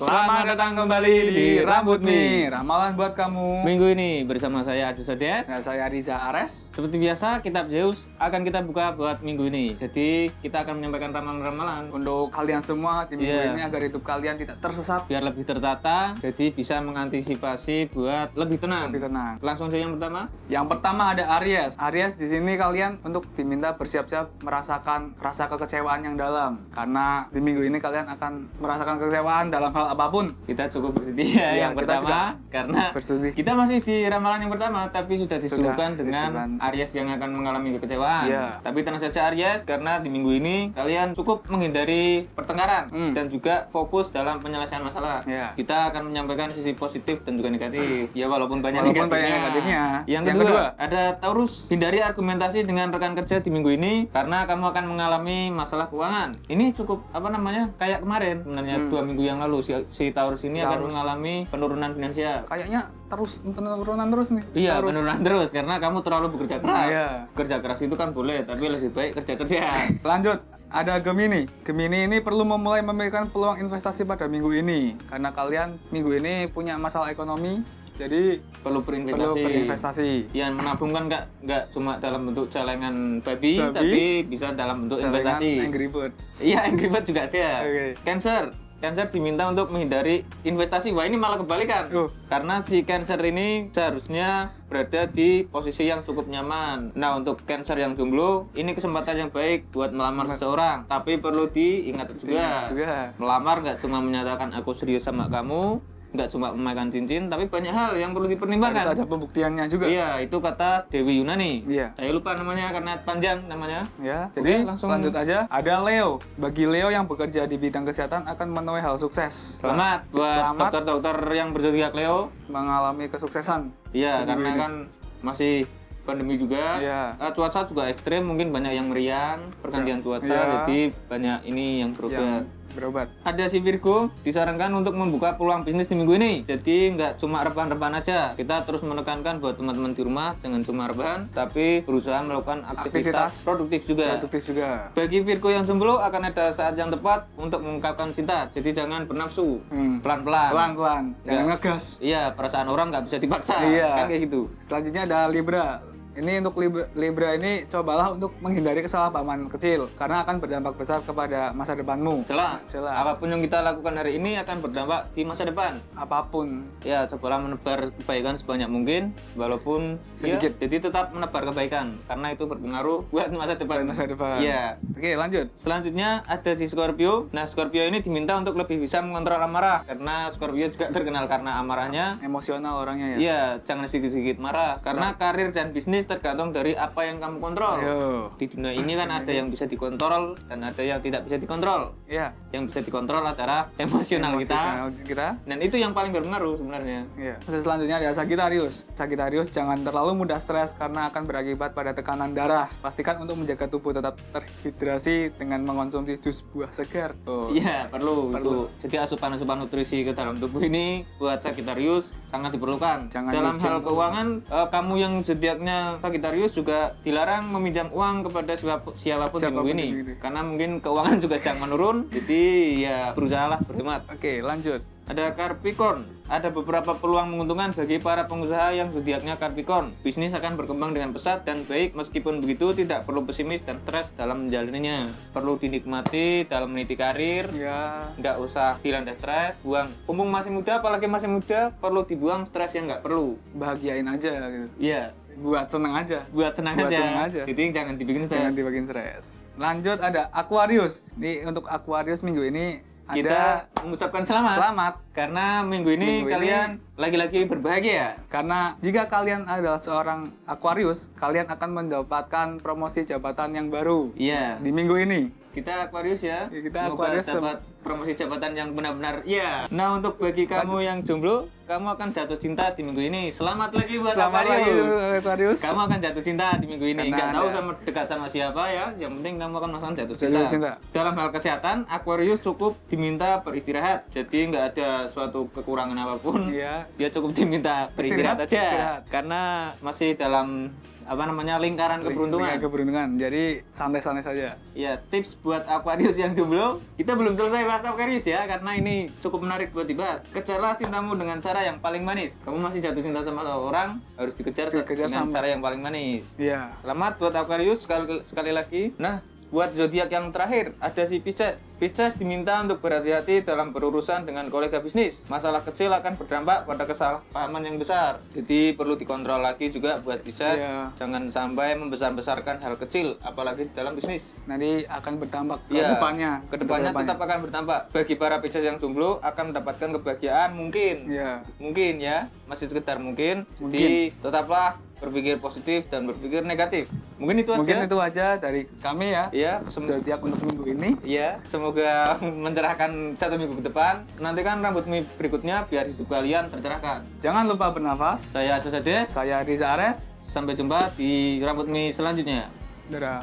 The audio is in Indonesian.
Selamat datang kembali di Rambut Mi. Ramalan buat kamu. Minggu ini bersama saya Adi Sodias. Nah, saya Riza Ares. Seperti biasa, kitab Zeus akan kita buka buat minggu ini. Jadi, kita akan menyampaikan ramalan-ramalan Untuk kalian semua di minggu Iya. ini agar hidup kalian tidak tersesat, biar lebih tertata, jadi bisa mengantisipasi buat lebih tenang. lebih tenang. Langsung saja yang pertama. Yang pertama ada Aries. Aries di sini kalian untuk diminta bersiap-siap merasakan rasa kekecewaan yang dalam. Karena di minggu ini kalian akan merasakan kekecewaan dalam hal apa pun. Kita cukup bersedia Iya, yang pertama karena Bersudi. kita masih di ramalan yang pertama tapi sudah disuguhkan dengan disuguhkan. Aries yang akan mengalami kekecewaan. Iya. Tapi tenang saja Aries karena di minggu ini kalian cukup menghindari pertengkaran Hmm. dan juga fokus dalam penyelesaian masalah. Iya. Kita akan menyampaikan sisi positif dan juga negatif. Ya walaupun banyak Walaupun negatifnya. banyak negatifnya. Yang, Yang kedua, kedua. ada Taurus. Hindari argumentasi dengan rekan kerja di minggu ini karena kamu akan mengalami masalah keuangan. Ini cukup apa namanya? Kayak kemarin sebenarnya dua minggu yang lalu si, si Taurus ini. Si akan Taurus. mengalami penurunan finansial. Kayaknya terus penurunan terus nih. Iya, Terus. penurunan terus karena kamu terlalu bekerja keras. Iya. Kerja keras itu kan boleh, tapi lebih baik kerja kerja. Lanjut, ada Gemini. Gemini ini perlu memulai memikirkan peluang investasi pada minggu ini. Karena kalian minggu ini punya masalah ekonomi, jadi Perlu perlu berinvestasi. Yang menabung kan nggak nggak cuma dalam bentuk celengan babi, Babi. tapi bisa dalam bentuk investasi. Angry Bird. Iya, Angry Bird juga ada. Oke. Cancer. Cancer diminta untuk menghindari investasi. Wah, ini malah kebalikan. Oh. Karena si Cancer ini seharusnya berada di posisi yang cukup nyaman. Nah, untuk Cancer yang jomblo, ini kesempatan yang baik buat melamar seseorang. Tapi perlu diingat juga. Juga. Melamar nggak cuma menyatakan aku serius sama kamu, nggak cuma memakan cincin, tapi banyak hal yang perlu Harus dipertimbangkan. ada pembuktiannya juga. Iya, itu kata Dewi Yunani. Iya. Saya lupa namanya karena panjang namanya. Ya, Oke, jadi langsung- lanjut aja. Ada Leo. Bagi Leo yang bekerja di bidang kesehatan akan menuai hal sukses. Selamat buat dokter-dokter yang berzodiak Leo. Mengalami kesuksesan. Iya, karena ini. kan masih pandemi juga. Iya. Eh, cuaca juga ekstrim, mungkin banyak yang meriang, pergantian cuaca, Iya. jadi banyak ini yang berobat. Berobat. Ada si Virgo disarankan untuk membuka peluang bisnis di minggu ini. Jadi nggak cuma rebahan-rebahan aja. Kita terus menekankan buat teman-teman di rumah jangan cuma rebahan, tapi berusaha melakukan aktivitas, Aktivitas. produktif juga. Produktif juga. Bagi Virgo yang jomblo akan ada saat yang tepat untuk mengungkapkan cinta. Jadi jangan bernafsu, Hmm. pelan-pelan. Pelan-pelan, jangan ngegas. Iya, perasaan orang nggak bisa dipaksa. Iya. Kan kayak gitu. Selanjutnya ada Libra. Ini untuk Libra, ini cobalah untuk menghindari kesalahpahaman kecil karena akan berdampak besar kepada masa depanmu. Jelas. Jelas. Apa pun yang kita lakukan hari ini akan berdampak di masa depan. Apa pun. Ya, cobalah menebar kebaikan sebanyak mungkin, walaupun Sedikit. ya, jadi tetap menebar kebaikan karena itu berpengaruh buat masa depan. Buat masa depan. Iya. Oke, lanjut. Selanjutnya ada si Scorpio. Nah, Scorpio ini diminta untuk lebih bisa mengontrol amarah karena Scorpio juga terkenal karena amarahnya. Emosional orangnya ya. Iya, jangan sedikit-sedikit marah karena karir dan bisnis tergantung dari apa yang kamu kontrol. Ayo. Di dunia ini kan ada yang bisa dikontrol dan ada yang tidak bisa dikontrol. Iya. Yang bisa dikontrol adalah emosional kita Emosional kita. dan itu yang paling berpengaruh sebenarnya. Iya. Terus selanjutnya ada Sagittarius. Sagittarius jangan terlalu mudah stres karena akan berakibat pada tekanan darah. Pastikan untuk menjaga tubuh tetap terhidrasi dengan mengonsumsi jus buah segar. Oh. Iya, perlu, Perlu. itu. Jadi asupan-asupan nutrisi ke dalam tubuh ini buat Sagittarius sangat diperlukan. Jangan dalam hal keuangan, eh, kamu yang zodiaknya Sagittarius juga dilarang meminjam uang kepada siapa- siapa pun, di Siapa pun minggu di ini. minggu ini. Karena mungkin keuangan juga sedang menurun, jadi ya berusahalah berhemat. Oke, lanjut. Ada Capricorn. Ada beberapa peluang menguntungkan bagi para pengusaha yang zodiaknya Capricorn. Bisnis akan berkembang dengan pesat dan baik meskipun begitu tidak perlu pesimis dan stres dalam menjalaninya. Perlu dinikmati dalam meniti karir, Ya. nggak usah dilanda stres, buang. Umum masih muda, apalagi masih muda, perlu dibuang stres yang nggak perlu. Bahagiain aja gitu. Iya, Buat seneng aja. buat senang Buat aja. senang aja. Jadi jangan dibikin Jangan stres. dibikin stres. Lanjut ada Aquarius. Nih untuk Aquarius minggu ini ada Kita mengucapkan selamat. selamat Karena minggu ini Minggu kalian lagi-lagi berbahagia. karena jika kalian adalah seorang Aquarius, kalian akan mendapatkan promosi jabatan yang baru Iya. di minggu ini. Kita Aquarius ya. Ya, kita Semoga Aquarius dapat promosi jabatan yang benar-benar iya. Nah, untuk bagi kamu yang jomblo, kamu akan jatuh cinta di minggu ini. Selamat lagi buat Selamat lagi Aquarius. Aquarius. Kamu akan jatuh cinta di minggu ini. Karena Nggak tahu sama dekat sama siapa ya. Yang penting kamu akan merasakan jatuh cinta. Jatuh cinta. Dalam hal kesehatan, Aquarius cukup diminta beristirahat. Jadi nggak ada suatu kekurangan apa pun, Iya. dia cukup diminta beristirahat Istirahat, aja. istirahat. Karena masih dalam apa namanya lingkaran keberuntungan. Dengan keberuntungan. Jadi santai-santai saja. Ya, tips buat Aquarius yang jomblo. Kita belum selesai bahas Aquarius ya, karena ini cukup menarik buat dibahas. Kejarlah cintamu dengan cara yang paling manis. Kamu masih jatuh cinta sama orang, harus dikejar Dikejar dengan sama- cara yang paling manis. Iya. Selamat buat Aquarius sekali, sekali lagi. Nah, buat zodiak yang terakhir ada si Pisces. Pisces diminta untuk berhati-hati dalam berurusan dengan kolega bisnis. Masalah kecil akan berdampak pada kesalahpahaman yang besar. Jadi perlu dikontrol lagi juga buat Pisces. Iya. Jangan sampai membesar-besarkan hal kecil, apalagi dalam bisnis. Nanti akan berdampak ke Iya, depannya. Ke depannya tetap akan berdampak. Bagi para Pisces yang jomblo akan mendapatkan kebahagiaan mungkin. Iya. Mungkin ya, masih sekedar mungkin. Jadi tetaplah berpikir positif dan berpikir negatif. Mungkin itu Mungkin aja. itu aja dari kami ya. Ya, sem- Zodiak untuk minggu ini. ya, semoga mencerahkan satu minggu ke depan. Nantikan rambut mie berikutnya biar hidup kalian tercerahkan. Jangan lupa bernafas. Saya Ades, Saya Riza Ares. sampai jumpa di rambut mie selanjutnya. Dadah.